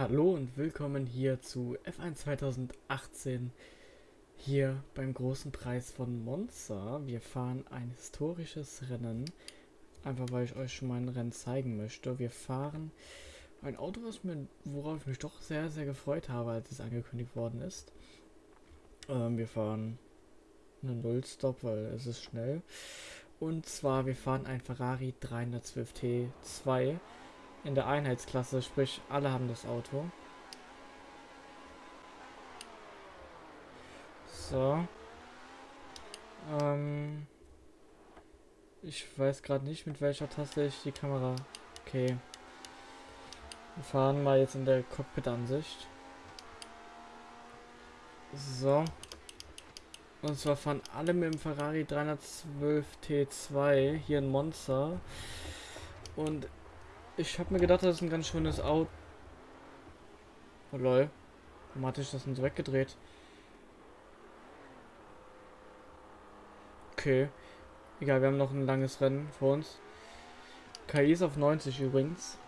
Hallo und willkommen hier zu F1 2018 hier beim großen Preis von Monza. Wir fahren ein historisches Rennen, einfach weil ich euch schon mal ein Rennen zeigen möchte. Wir fahren ein Auto, was mir, worauf ich mich doch sehr, sehr gefreut habe, als es angekündigt worden ist. Ähm, wir fahren eine Nullstop, weil es ist schnell. Und zwar, wir fahren ein Ferrari 312 T2 in der Einheitsklasse, sprich alle haben das Auto. So. Ähm ich weiß gerade nicht, mit welcher Taste ich die Kamera... Okay. Wir fahren mal jetzt in der Cockpit-Ansicht. So. Und zwar fahren alle mit dem Ferrari 312 T2 hier in Monster. Und ich habe mir gedacht, das ist ein ganz schönes Auto. Oh lol. Warum hatte ich das denn so weggedreht? Okay. Egal, wir haben noch ein langes Rennen vor uns. KI ist auf 90 übrigens.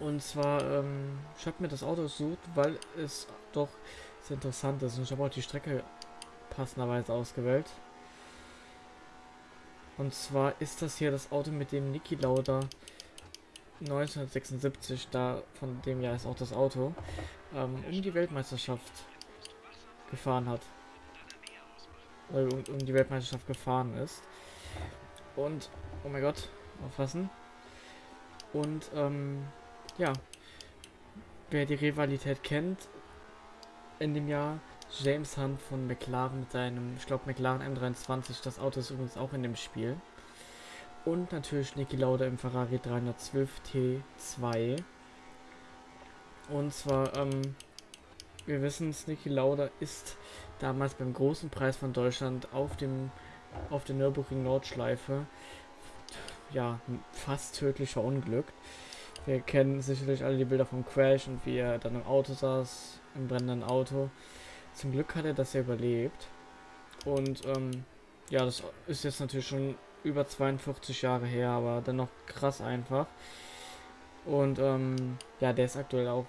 Und zwar, ähm, ich habe mir das Auto gesucht, weil es doch sehr interessant ist. Und ich habe auch die Strecke passenderweise ausgewählt. Und zwar ist das hier das Auto, mit dem Niki Lauda 1976, da von dem Jahr ist auch das Auto, ähm, um die Weltmeisterschaft gefahren hat. Oder um, um die Weltmeisterschaft gefahren ist. Und, oh mein Gott, aufpassen. Und, ähm, ja, wer die Rivalität kennt, in dem Jahr James Hunt von McLaren mit seinem, ich glaube McLaren M23, das Auto ist übrigens auch in dem Spiel. Und natürlich Niki Lauda im Ferrari 312 T2. Und zwar, ähm, wir wissen es, Niki Lauda ist damals beim großen Preis von Deutschland auf dem auf der Nürburgring Nordschleife ja fast tödlich verunglückt. Wir kennen sicherlich alle die Bilder vom Crash und wie er dann im Auto saß, im brennenden Auto. Zum Glück hat er das ja überlebt. Und ähm, ja, das ist jetzt natürlich schon über 42 Jahre her, aber dennoch krass einfach. Und ähm, ja, der ist aktuell auch,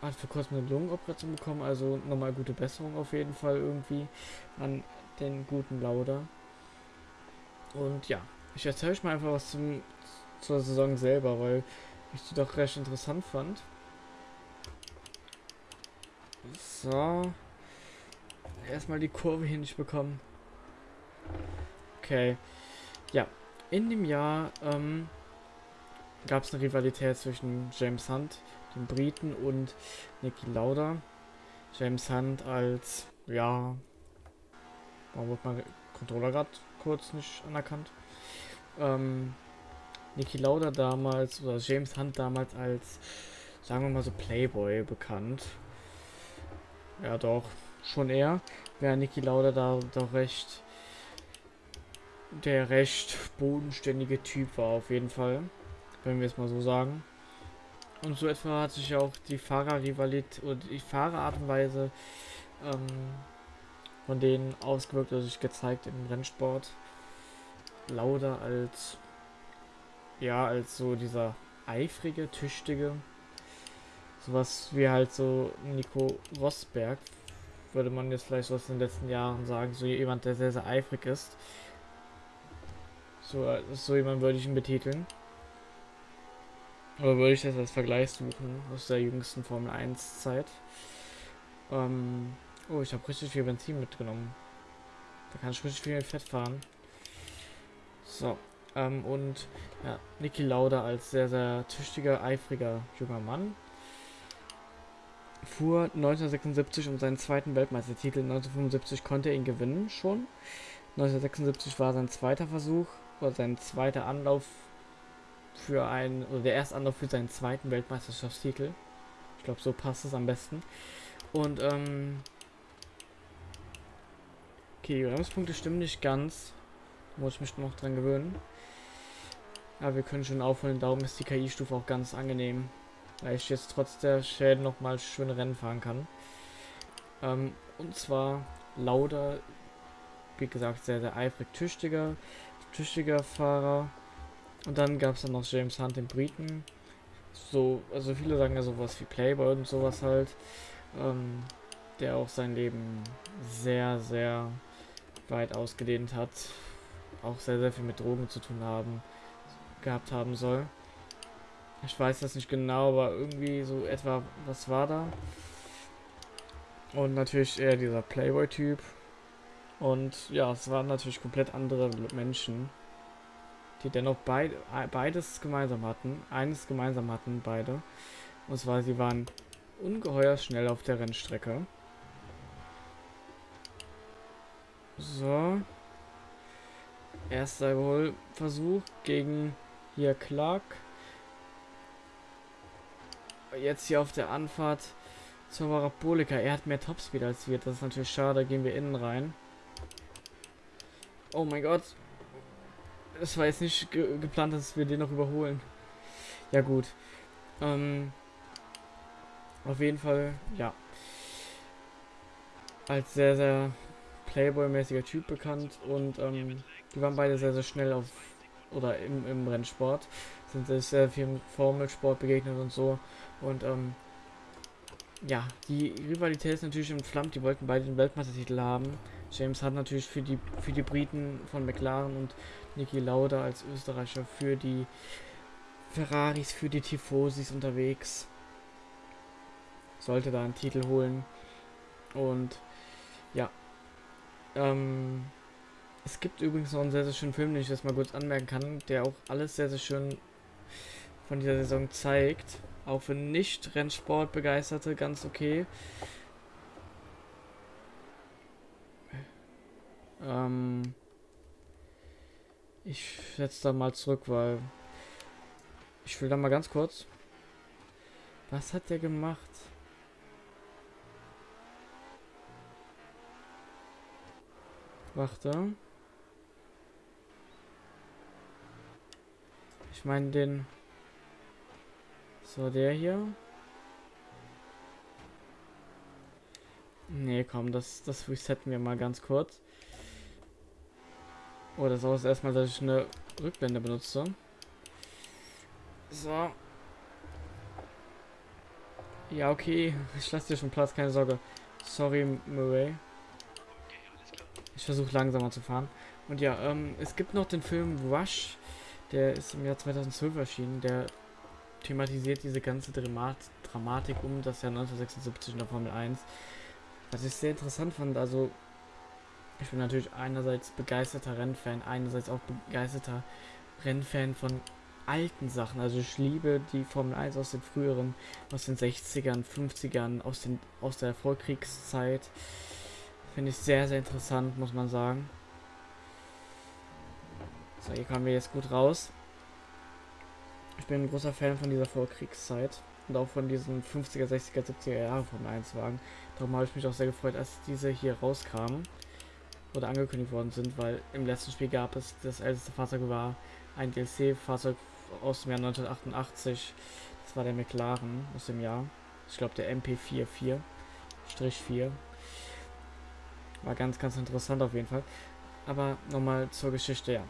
hat vor kurzem eine Lungenoperation bekommen, also nochmal gute Besserung auf jeden Fall irgendwie an den guten Lauda. Und ja, ich erzähle euch mal einfach was zum, zur Saison selber, weil ich die doch recht interessant fand. So. Erstmal die Kurve hier nicht bekommen. Okay. Ja, in dem Jahr ähm, gab es eine Rivalität zwischen James Hunt, dem Briten, und Nicky Lauda. James Hunt als, ja, warum wird mein Controller gerade kurz nicht anerkannt? Ähm, Nicky Lauda damals, oder James Hunt damals als, sagen wir mal so, Playboy bekannt. Ja, doch, schon eher. Wäre Nicky Lauda da doch recht der recht bodenständige Typ war auf jeden Fall, wenn wir es mal so sagen. Und so etwa hat sich auch die Fahrerrivalität oder die Fahrerart und Weise ähm, von denen ausgewirkt oder sich gezeigt im Rennsport. Lauda als ja, als so dieser eifrige, tüchtige, sowas wie halt so Nico Rosberg, würde man jetzt vielleicht aus den letzten Jahren sagen, so jemand, der sehr, sehr eifrig ist. So, so jemand würde ich ihn betiteln. Aber würde ich das als Vergleich suchen aus der jüngsten Formel 1 Zeit. Ähm, oh, ich habe richtig viel Benzin mitgenommen. Da kann ich richtig viel Fett fahren. So, ähm, und ja, Niki Lauda als sehr, sehr tüchtiger, eifriger junger Mann fuhr 1976 um seinen zweiten Weltmeistertitel. 1975 konnte er ihn gewinnen schon. 1976 war sein zweiter Versuch oder sein zweiter Anlauf für ein, oder der erste Anlauf für seinen zweiten Weltmeisterschaftstitel. Ich glaube, so passt es am besten. Und, ähm, okay, die Bremspunkte stimmen nicht ganz. Muss ich mich noch dran gewöhnen. Aber wir können schon aufholen. Darum ist die KI-Stufe auch ganz angenehm. Weil ich jetzt trotz der Schäden nochmal schöne Rennen fahren kann. Ähm, und zwar Lauda, wie gesagt, sehr, sehr eifrig tüchtiger tüchtiger Fahrer. Und dann gab es dann noch James Hunt, den Briten. so, also viele sagen ja sowas wie Playboy und sowas halt, ähm, der auch sein Leben sehr, sehr weit ausgedehnt hat, auch sehr, sehr viel mit Drogen zu tun haben, gehabt haben soll. Ich weiß das nicht genau, aber irgendwie so etwa, was war da? Und natürlich eher dieser Playboy-Typ. Und ja, es waren natürlich komplett andere Menschen, die dennoch beid, beides gemeinsam hatten. Eines gemeinsam hatten beide. Und zwar, sie waren ungeheuer schnell auf der Rennstrecke. So. Erster Überholversuch gegen hier Clark. Jetzt hier auf der Anfahrt zur Parabolika. Er hat mehr Topspeed als wir. Das ist natürlich schade. Gehen wir innen rein. Oh mein Gott. Es war jetzt nicht ge geplant, dass wir den noch überholen. Ja gut. Ähm, auf jeden Fall, ja. Als sehr, sehr Playboy-mäßiger Typ bekannt und ähm, die waren beide sehr, sehr schnell auf oder im, im Rennsport. Sind sich sehr viel im Formelsport begegnet und so. Und ähm, ja, die Rivalität ist natürlich entflammt. Die wollten beide den Weltmeistertitel haben. James hat natürlich für die für die Briten von McLaren und Niki Lauda als Österreicher für die Ferraris, für die Tifosis unterwegs. Sollte da einen Titel holen. Und ja. Ähm, es gibt übrigens noch einen sehr, sehr schönen Film, den ich jetzt mal kurz anmerken kann, der auch alles sehr, sehr schön von dieser Saison zeigt. Auch für Nicht-Rennsport-Begeisterte ganz okay. Ähm ich setze da mal zurück, weil ich will da mal ganz kurz. Was hat der gemacht? Warte. Ich meine den... So, der hier. Nee, komm, das, das resetten wir mal ganz kurz. Oh, das ist erstmal, dass ich eine Rückblende benutze. So. Ja, okay. Ich lasse dir schon Platz, keine Sorge. Sorry, Murray. Ich versuche langsamer zu fahren. Und ja, ähm, es gibt noch den Film Rush. Der ist im Jahr 2012 erschienen. Der thematisiert diese ganze Dramat Dramatik um das Jahr 1976 in der Formel 1. Was ich sehr interessant fand, also ich bin natürlich einerseits begeisterter Rennfan, einerseits auch begeisterter Rennfan von alten Sachen. Also ich liebe die Formel 1 aus den früheren, aus den 60ern, 50ern, aus, den, aus der Vorkriegszeit. Finde ich sehr, sehr interessant, muss man sagen. So, hier kommen wir jetzt gut raus. Ich bin ein großer Fan von dieser Vorkriegszeit und auch von diesen 50er, 60er, 70er Jahre Formel 1 Wagen. Darum habe ich mich auch sehr gefreut, als diese hier rauskamen oder angekündigt worden sind, weil im letzten Spiel gab es, das älteste Fahrzeug war ein DLC-Fahrzeug aus dem Jahr 1988. Das war der McLaren aus dem Jahr. Ich glaube der MP44-4. War ganz, ganz interessant auf jeden Fall. Aber nochmal zur Geschichte, ja.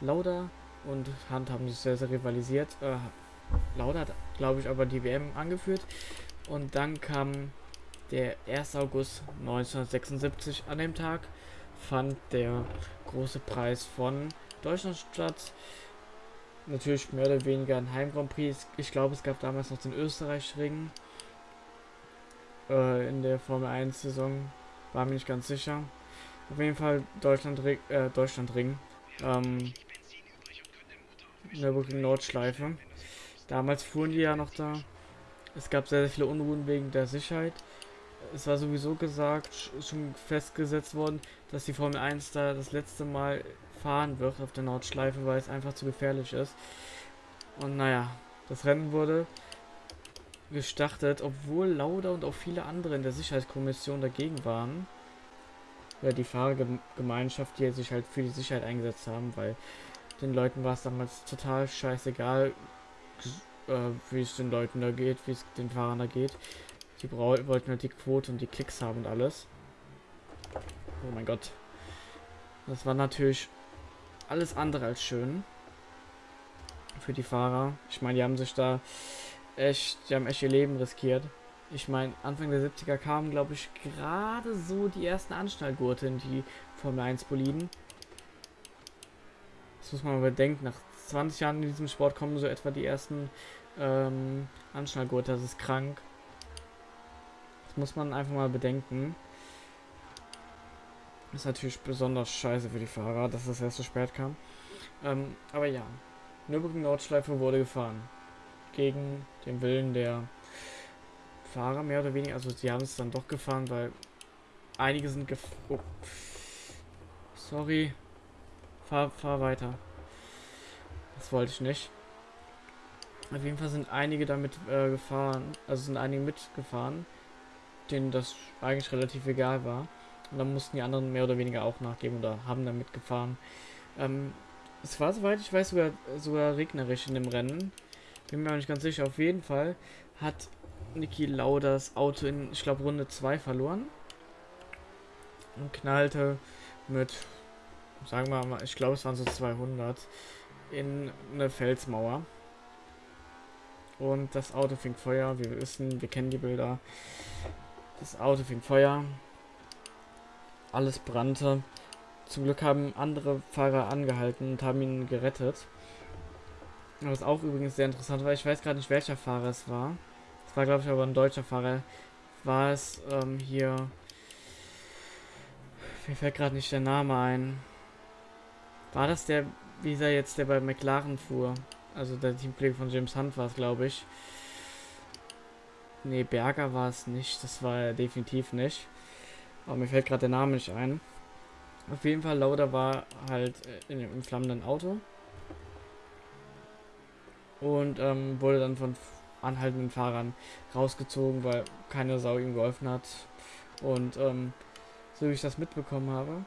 Lauda und Hunt haben sich sehr, sehr rivalisiert. Äh, Lauda hat, glaube ich, aber die WM angeführt. Und dann kam der 1. August 1976 an dem Tag fand der große Preis von Deutschland statt. Natürlich mehr oder weniger ein Heim Grand Prix. Ich glaube, es gab damals noch den Österreich-Ring äh, in der Formel 1 Saison. War mir nicht ganz sicher. Auf jeden Fall Deutschland, äh, Deutschland Ring. Ähm, Nürburgring Nordschleife. Damals fuhren die ja noch da. Es gab sehr, sehr viele Unruhen wegen der Sicherheit es war sowieso gesagt, schon festgesetzt worden, dass die Formel 1 da das letzte Mal fahren wird auf der Nordschleife, weil es einfach zu gefährlich ist. Und naja, das Rennen wurde gestartet, obwohl Lauda und auch viele andere in der Sicherheitskommission dagegen waren. Ja, die Fahrergemeinschaft, die sich halt für die Sicherheit eingesetzt haben, weil den Leuten war es damals total scheißegal, äh, wie es den Leuten da geht, wie es den Fahrern da geht. Die wollten halt die Quote und die Klicks haben und alles. Oh mein Gott. Das war natürlich alles andere als schön. Für die Fahrer. Ich meine, die haben sich da echt, die haben echt ihr Leben riskiert. Ich meine, Anfang der 70er kamen, glaube ich, gerade so die ersten Anschnallgurte in die Formel 1 Boliden. Das muss man mal bedenken. Nach 20 Jahren in diesem Sport kommen so etwa die ersten ähm, Anschnallgurte. Das ist krank. Das muss man einfach mal bedenken. Ist natürlich besonders scheiße für die Fahrer, dass das erst so spät kam. Ähm, aber ja, Nürburgring Nordschleife wurde gefahren. Gegen den Willen der Fahrer mehr oder weniger. Also sie haben es dann doch gefahren, weil einige sind gef... Oh. Sorry. Fahr, fahr weiter. Das wollte ich nicht. Auf jeden Fall sind einige damit äh, gefahren. Also sind einige mitgefahren, denen das eigentlich relativ egal war. Und dann mussten die anderen mehr oder weniger auch nachgeben oder haben dann mitgefahren. Ähm, es war, soweit ich weiß, sogar, sogar regnerisch in dem Rennen. Bin mir auch nicht ganz sicher. Auf jeden Fall hat Niki Lauda das Auto in, ich glaube, Runde 2 verloren. Und knallte mit, sagen wir mal, ich glaube, es waren so 200 in eine Felsmauer. Und das Auto fing Feuer. Wir wissen, wir kennen die Bilder. Das Auto fing Feuer. Alles brannte. Zum Glück haben andere Fahrer angehalten und haben ihn gerettet. Was auch übrigens sehr interessant war, ich weiß gerade nicht, welcher Fahrer es war. Es war, glaube ich, aber ein deutscher Fahrer. War es ähm, hier. Mir fällt gerade nicht der Name ein. War das der, wie er jetzt, der bei McLaren fuhr? Also der Teamkollege von James Hunt war es, glaube ich. Ne, Berger war es nicht. Das war er definitiv nicht. Aber mir fällt gerade der Name nicht ein. Auf jeden Fall, Lauda war halt äh, in einem flammenden Auto. Und ähm, wurde dann von anhaltenden Fahrern rausgezogen, weil keine Sau ihm geholfen hat. Und ähm, so wie ich das mitbekommen habe,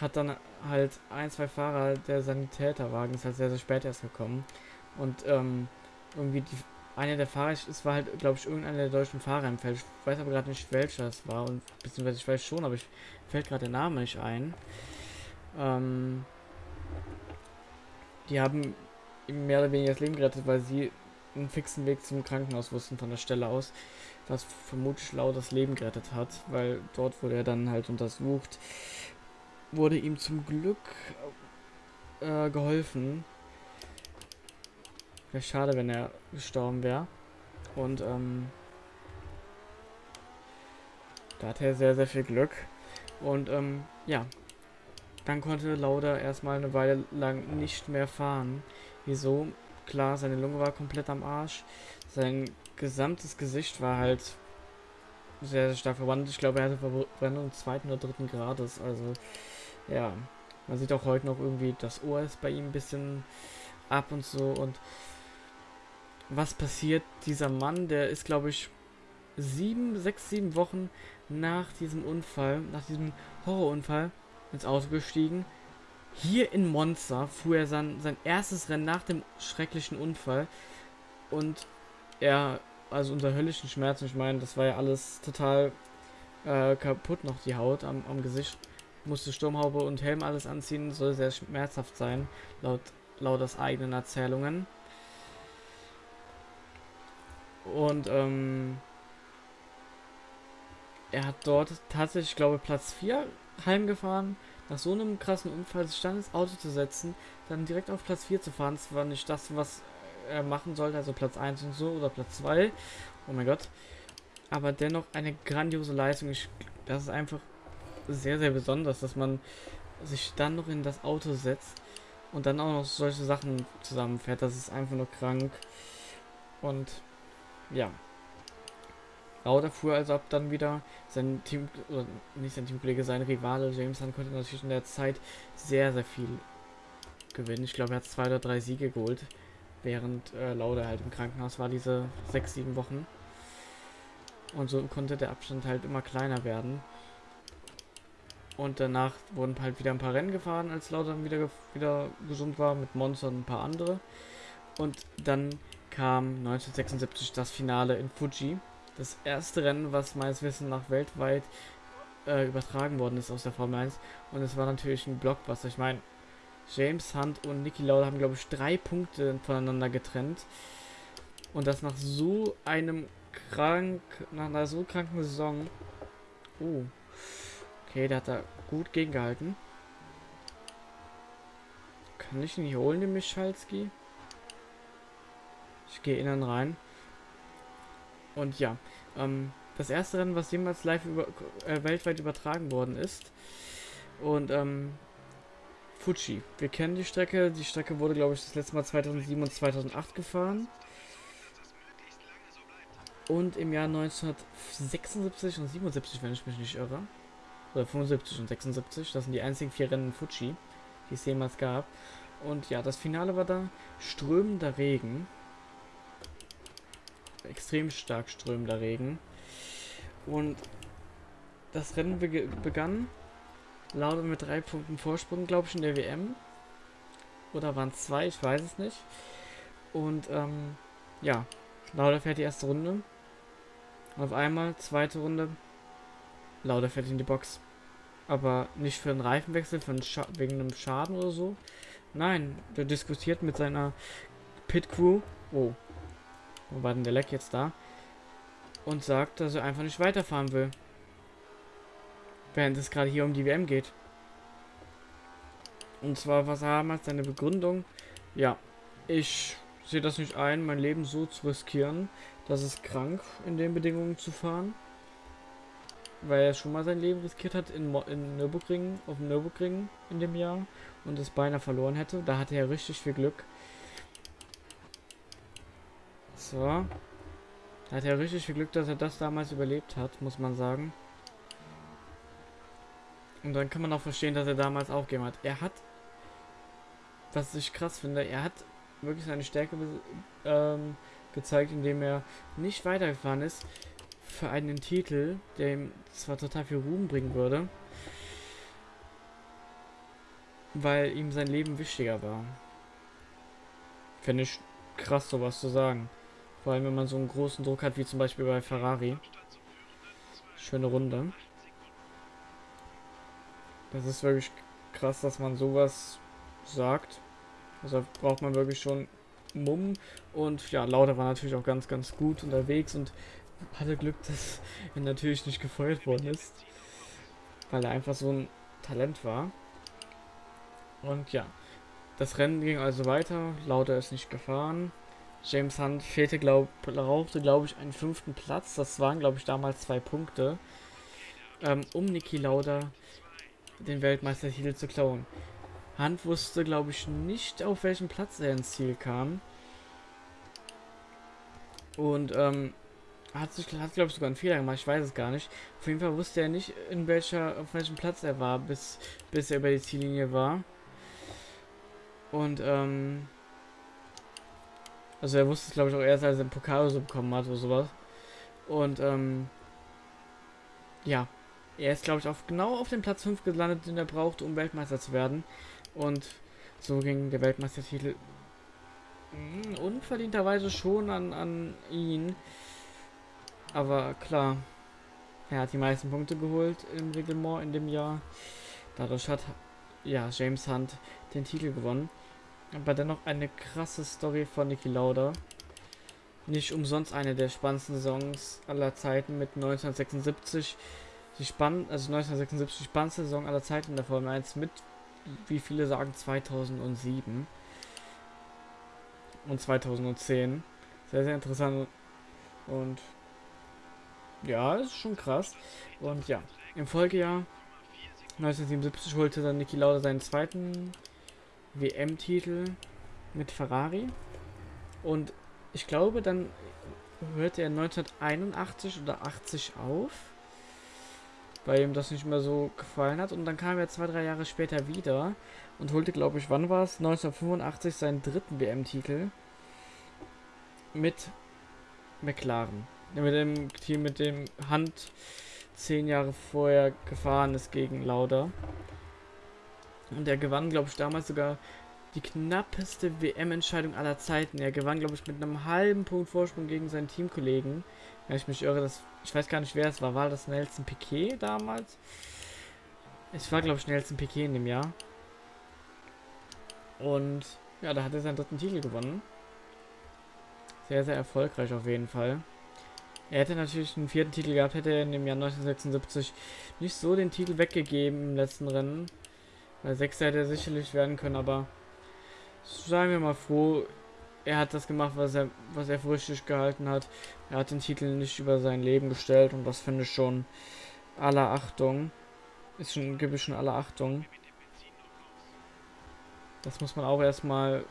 hat dann halt ein, zwei Fahrer der Sanitäterwagen ist halt sehr, sehr spät erst gekommen. Und ähm, irgendwie die einer der Fahrer, es war halt, glaube ich, irgendeiner der deutschen Fahrer im Feld. Ich weiß aber gerade nicht, welcher es war. Und beziehungsweise ich weiß schon, aber ich fällt gerade der Name nicht ein. Ähm, die haben ihm mehr oder weniger das Leben gerettet, weil sie einen fixen Weg zum Krankenhaus wussten von der Stelle aus, was vermutlich laut das Leben gerettet hat, weil dort wurde er dann halt untersucht, wurde ihm zum Glück äh, geholfen. Wäre schade, wenn er gestorben wäre. Und ähm, da hatte er sehr, sehr viel Glück. Und ähm, ja, dann konnte Lauda erstmal eine Weile lang nicht mehr fahren. Wieso? Klar, seine Lunge war komplett am Arsch. Sein gesamtes Gesicht war halt sehr, sehr stark verwandelt. Ich glaube, er hatte Verbrennung zweiten oder dritten Grades. Also, ja. Man sieht auch heute noch irgendwie, das Ohr ist bei ihm ein bisschen ab und so. Und was passiert? Dieser Mann, der ist, glaube ich, sieben, sechs, sieben Wochen nach diesem Unfall, nach diesem Horrorunfall ins Auto gestiegen. Hier in Monza fuhr er sein, sein erstes Rennen nach dem schrecklichen Unfall. Und er, also unter höllischen Schmerzen, ich meine, das war ja alles total äh, kaputt noch, die Haut am, am Gesicht. Musste Sturmhaube und Helm alles anziehen, soll sehr schmerzhaft sein, laut, laut das eigenen Erzählungen. Und ähm, er hat dort tatsächlich, ich glaube, Platz 4 heimgefahren. Nach so einem krassen Unfall sich dann ins Auto zu setzen, dann direkt auf Platz 4 zu fahren, das war nicht das, was er machen sollte, also Platz 1 und so oder Platz 2. Oh mein Gott. Aber dennoch eine grandiose Leistung. Ich, das ist einfach sehr, sehr besonders, dass man sich dann noch in das Auto setzt und dann auch noch solche Sachen zusammenfährt. Das ist einfach nur krank. Und ja. Lauda fuhr also ab dann wieder. Sein Team, oder nicht sein Teamkollege, sein Rivale James Hunt konnte natürlich in der Zeit sehr, sehr viel gewinnen. Ich glaube, er hat zwei oder drei Siege geholt, während äh, Lauda halt im Krankenhaus war, diese sechs, sieben Wochen. Und so konnte der Abstand halt immer kleiner werden. Und danach wurden halt wieder ein paar Rennen gefahren, als Lauda wieder, wieder gesund war, mit Monster und ein paar andere. Und dann kam 1976 das Finale in Fuji. Das erste Rennen, was meines Wissens nach weltweit äh, übertragen worden ist aus der Formel 1. Und es war natürlich ein Blockbuster. Ich meine, James Hunt und Niki Lauda haben, glaube ich, drei Punkte voneinander getrennt. Und das nach so einem krank, nach einer so kranken Saison. Oh. Okay, der hat da gut gegengehalten. Kann ich ihn nicht holen, den Michalski? Gehe innen rein. Und ja, ähm, das erste Rennen, was jemals live über, äh, weltweit übertragen worden ist. Und ähm, Fuji. Wir kennen die Strecke. Die Strecke wurde, glaube ich, das letzte Mal 2007 und 2008 gefahren. Und im Jahr 1976 und 77, wenn ich mich nicht irre. Oder 75 und 76. Das sind die einzigen vier Rennen in Fuji, die es jemals gab. Und ja, das Finale war da strömender Regen. Extrem stark strömender Regen. Und das Rennen begann Lauda mit drei Punkten Vorsprung, glaube ich, in der WM. Oder waren es zwei, ich weiß es nicht. Und ähm, ja, Lauda fährt die erste Runde. Und auf einmal, zweite Runde, Lauda fährt in die Box. Aber nicht für einen Reifenwechsel, für einen wegen einem Schaden oder so. Nein, der diskutiert mit seiner Pit Crew. Oh, wo war denn der Leck jetzt da? Und sagt, dass er einfach nicht weiterfahren will. Während es gerade hier um die WM geht. Und zwar was er damals seine Begründung. Ja, ich sehe das nicht ein, mein Leben so zu riskieren. Das ist krank, in den Bedingungen zu fahren. Weil er schon mal sein Leben riskiert hat in, in Nürburgring, auf dem Nürburgring in dem Jahr. Und es beinahe verloren hätte. Da hatte er richtig viel Glück. So. Hat er richtig viel Glück, dass er das damals überlebt hat, muss man sagen. Und dann kann man auch verstehen, dass er damals aufgegeben hat. Er hat, was ich krass finde, er hat wirklich seine Stärke ähm, gezeigt, indem er nicht weitergefahren ist für einen Titel, der ihm zwar total viel Ruhm bringen würde, weil ihm sein Leben wichtiger war. Finde ich krass, sowas zu sagen. Vor allem, wenn man so einen großen Druck hat, wie zum Beispiel bei Ferrari. Schöne Runde. Das ist wirklich krass, dass man sowas sagt. Also braucht man wirklich schon Mumm. Und ja, Lauda war natürlich auch ganz, ganz gut unterwegs und hatte Glück, dass er natürlich nicht gefeuert worden ist. Weil er einfach so ein Talent war. Und ja, das Rennen ging also weiter. Lauda ist nicht gefahren. James Hunt fehlte, glaub, brauchte, glaube ich, einen fünften Platz. Das waren, glaube ich, damals zwei Punkte. Ähm, um Niki Lauda den Weltmeistertitel zu klauen. Hunt wusste, glaube ich, nicht, auf welchem Platz er ins Ziel kam. Und, ähm, hat sich, hat, glaube ich, sogar einen Fehler gemacht, ich weiß es gar nicht. Auf jeden Fall wusste er nicht, in welcher, auf welchem Platz er war, bis, bis er über die Ziellinie war. Und, ähm, also er wusste es, glaube ich, auch erst, als er den Pokal so bekommen hat oder sowas. Und, ähm, ja. Er ist, glaube ich, auf, genau auf dem Platz 5 gelandet, den er braucht, um Weltmeister zu werden. Und so ging der Weltmeistertitel hm, unverdienterweise schon an, an ihn. Aber klar, er hat die meisten Punkte geholt im Reglement in dem Jahr. Dadurch hat ja James Hunt den Titel gewonnen. Aber dennoch eine krasse Story von Niki Lauda. Nicht umsonst eine der spannendsten Saisons aller Zeiten mit 1976. Die spann also 1976 die spannendste Saison aller Zeiten der Formel 1 mit, wie viele sagen, 2007 und 2010. Sehr, sehr interessant und ja, ist schon krass. Und ja, im Folgejahr 1977 holte dann Niki Lauda seinen zweiten WM-Titel mit Ferrari. Und ich glaube, dann hörte er 1981 oder 80 auf, weil ihm das nicht mehr so gefallen hat. Und dann kam er zwei, drei Jahre später wieder und holte, glaube ich, wann war es? 1985 seinen dritten WM-Titel mit McLaren. Mit dem Team, mit dem Hand zehn Jahre vorher gefahren ist gegen Lauda. Und er gewann, glaube ich, damals sogar die knappeste WM-Entscheidung aller Zeiten. Er gewann, glaube ich, mit einem halben Punkt Vorsprung gegen seinen Teamkollegen. Wenn ich mich irre, das, ich weiß gar nicht, wer es war. War das Nelson Piquet damals? Es war, glaube ich, Nelson Piquet in dem Jahr. Und ja, da hat er seinen dritten Titel gewonnen. Sehr, sehr erfolgreich auf jeden Fall. Er hätte natürlich einen vierten Titel gehabt, hätte er in dem Jahr 1976 nicht so den Titel weggegeben im letzten Rennen. Weil Sechster hätte er sicherlich werden können, aber sagen wir mal froh, er hat das gemacht, was er, was er für richtig gehalten hat. Er hat den Titel nicht über sein Leben gestellt und das finde ich schon aller Achtung. Ist schon, gibt es schon aller Achtung. Das muss man auch erstmal,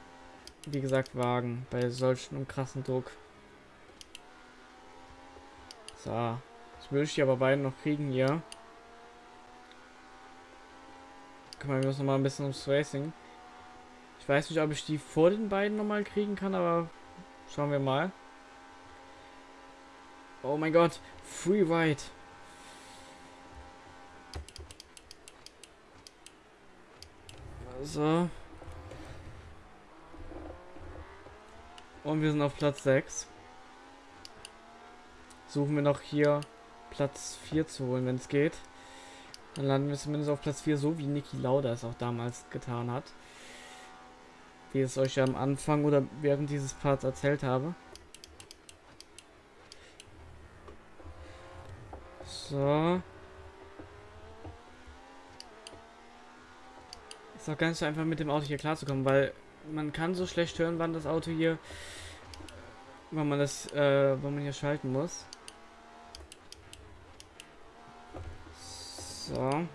wie gesagt, wagen bei solchen krassen Druck. So. Das würde ich die aber beiden noch kriegen hier. Kümmern wir uns nochmal ein bisschen ums Racing. Ich weiß nicht, ob ich die vor den beiden nochmal kriegen kann, aber schauen wir mal. Oh mein Gott, Free Ride. So. Und wir sind auf Platz 6. Suchen wir noch hier Platz 4 zu holen, wenn es geht. Dann landen wir zumindest auf Platz 4, so wie Niki Lauda es auch damals getan hat wie es euch ja am Anfang oder während dieses Parts erzählt habe. So. Ist auch ganz einfach mit dem Auto hier klarzukommen, weil man kann so schlecht hören, wann das Auto hier, wann man das, äh, wann man hier schalten muss. So.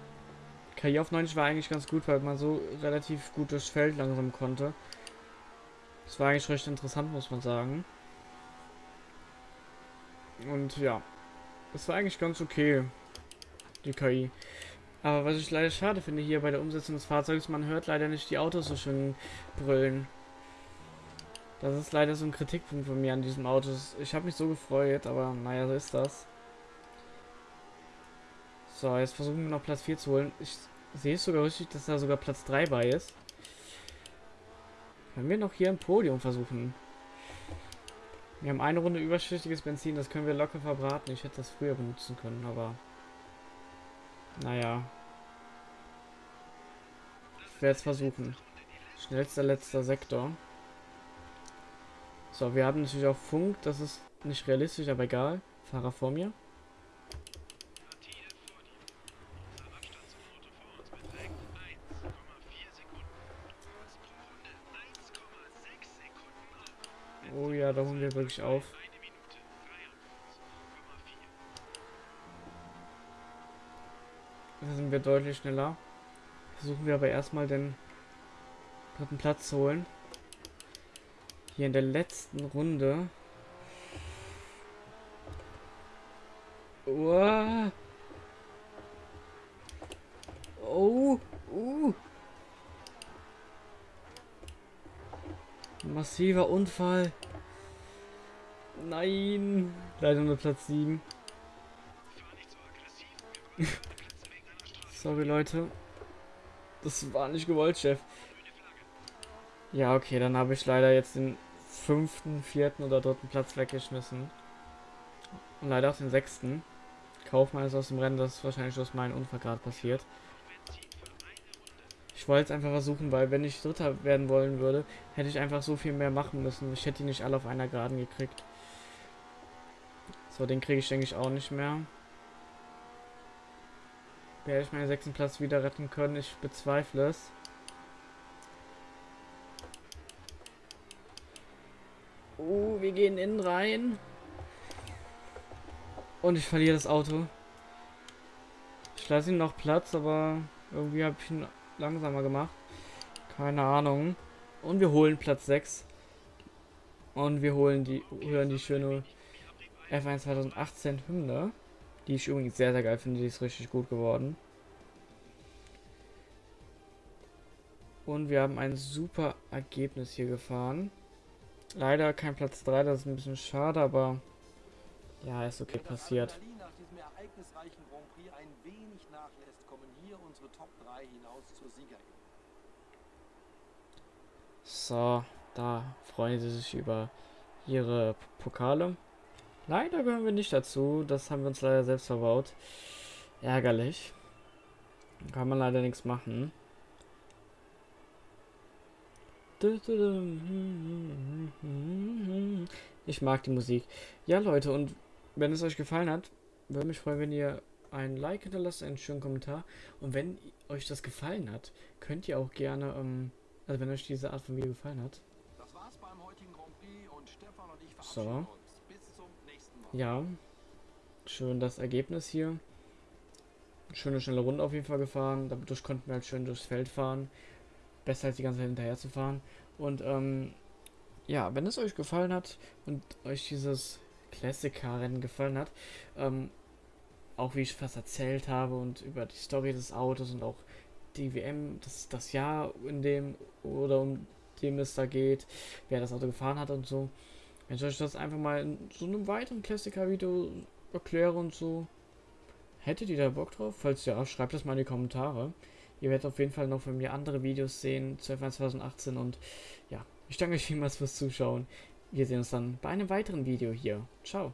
KI auf 90 war eigentlich ganz gut, weil man so relativ gut durchs Feld langsam konnte. Das war eigentlich recht interessant, muss man sagen. Und ja, das war eigentlich ganz okay, die KI. Aber was ich leider schade finde hier bei der Umsetzung des Fahrzeugs, man hört leider nicht die Autos so schön brüllen. Das ist leider so ein Kritikpunkt von mir an diesem Auto. Ich habe mich so gefreut, aber naja, so ist das. So, jetzt versuchen wir noch Platz 4 zu holen. Ich sehe es sogar richtig, dass da sogar Platz 3 bei ist. Können wir noch hier ein Podium versuchen? Wir haben eine Runde überschüssiges Benzin, das können wir locker verbraten. Ich hätte das früher benutzen können, aber... Naja. Ich werde es versuchen. Schnellster letzter Sektor. So, wir haben natürlich auch Funk. Das ist nicht realistisch, aber egal. Fahrer vor mir. Oh ja, da holen wir wirklich auf. Da sind wir deutlich schneller. Versuchen wir aber erstmal den dritten Platz zu holen. Hier in der letzten Runde. Oh. Oh. Uh. Massiver Unfall. Nein. Leider nur Platz 7. Sorry, Leute. Das war nicht gewollt, Chef. Ja, okay, dann habe ich leider jetzt den fünften, vierten oder dritten Platz weggeschmissen. Und leider auch den sechsten. Kaufmann ist aus dem Rennen, das ist wahrscheinlich aus meinem Unfall gerade passiert. Ich wollte es einfach versuchen, weil wenn ich Dritter werden wollen würde, hätte ich einfach so viel mehr machen müssen. Ich hätte die nicht alle auf einer Geraden gekriegt. So, den kriege ich, denke ich, auch nicht mehr. Werde ich meinen sechsten Platz wieder retten können? Ich bezweifle es. Oh, wir gehen innen rein. Und ich verliere das Auto. Ich lasse ihm noch Platz, aber irgendwie habe ich ihn langsamer gemacht. Keine Ahnung. Und wir holen Platz 6. Und wir holen die, hören die schöne F1 2018 Hymne. Die ich übrigens sehr, sehr geil finde. Die ist richtig gut geworden. Und wir haben ein super Ergebnis hier gefahren. Leider kein Platz 3, das ist ein bisschen schade, aber ja, ist okay passiert. So, da freuen sie sich über ihre Pokale. Leider gehören wir nicht dazu. Das haben wir uns leider selbst verbaut. Ärgerlich. Kann man leider nichts machen. Ich mag die Musik. Ja, Leute, und wenn es euch gefallen hat, würde mich freuen, wenn ihr ein Like hinterlasst, einen schönen Kommentar. Und wenn euch das gefallen hat, könnt ihr auch gerne, ähm, also wenn euch diese Art von Video gefallen hat. So. Ja. Schön das Ergebnis hier. Schöne, schnelle Runde auf jeden Fall gefahren. Dadurch konnten wir halt schön durchs Feld fahren. Besser als die ganze Zeit hinterher zu fahren. Und ähm, ja, wenn es euch gefallen hat und euch dieses Classic-Car-Rennen gefallen hat, ähm, auch wie ich fast erzählt habe und über die Story des Autos und auch die WM, das, das Jahr, in dem oder um dem es da geht, wer das Auto gefahren hat und so. Wenn ich euch das einfach mal in so einem weiteren Klassiker-Video erkläre und so, hättet ihr da Bock drauf? Falls ja, schreibt das mal in die Kommentare. Ihr werdet auf jeden Fall noch von mir andere Videos sehen zu F1 2018 und ja, ich danke euch vielmals fürs Zuschauen. Wir sehen uns dann bei einem weiteren Video hier. Ciao.